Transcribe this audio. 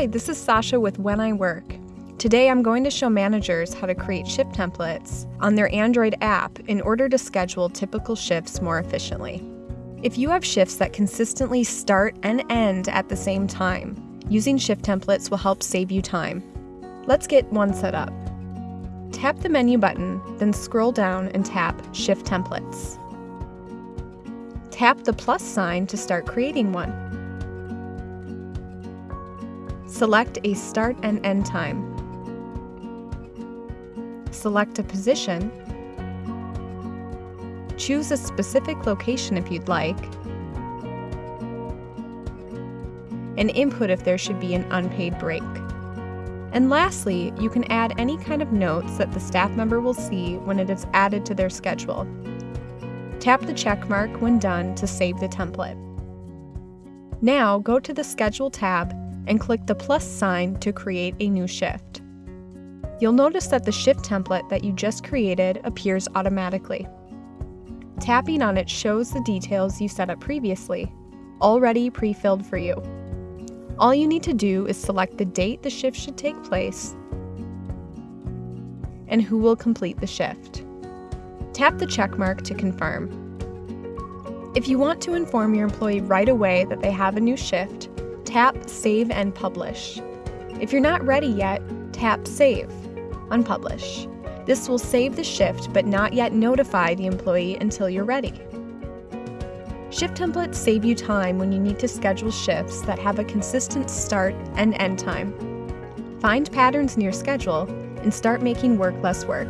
Hi, this is Sasha with When I Work. Today I'm going to show managers how to create shift templates on their Android app in order to schedule typical shifts more efficiently. If you have shifts that consistently start and end at the same time, using shift templates will help save you time. Let's get one set up. Tap the menu button, then scroll down and tap Shift Templates. Tap the plus sign to start creating one. Select a start and end time. Select a position. Choose a specific location if you'd like. And input if there should be an unpaid break. And lastly, you can add any kind of notes that the staff member will see when it is added to their schedule. Tap the check mark when done to save the template. Now go to the Schedule tab and click the plus sign to create a new shift. You'll notice that the shift template that you just created appears automatically. Tapping on it shows the details you set up previously, already pre-filled for you. All you need to do is select the date the shift should take place and who will complete the shift. Tap the check mark to confirm. If you want to inform your employee right away that they have a new shift, tap Save and Publish. If you're not ready yet, tap Save, Unpublish. This will save the shift but not yet notify the employee until you're ready. Shift templates save you time when you need to schedule shifts that have a consistent start and end time. Find patterns in your schedule and start making work less work